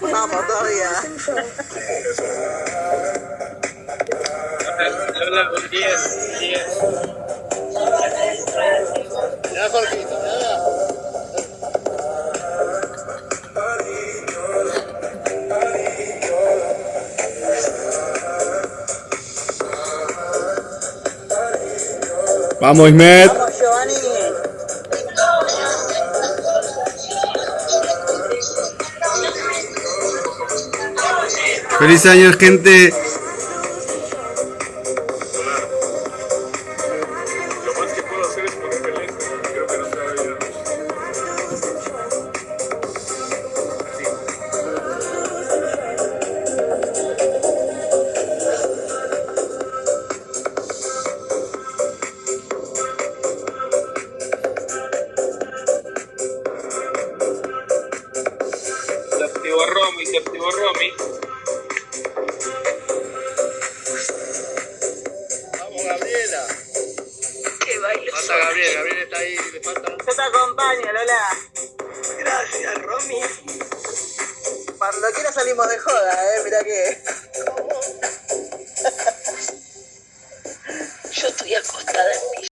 Vamos todavía. Lola, un 10, 10. Ya, Jorgito, ya. Vamos, Ismet. Ver. Se activó Romy, se activó Romy. Gabriela. Que baile Falta Gabriel, Gabriel está ahí, le falta. Yo te acompaño, Lola. Gracias, Romy. Cuando quiera salimos de joda, eh. Mirá que. Yo estoy acostada en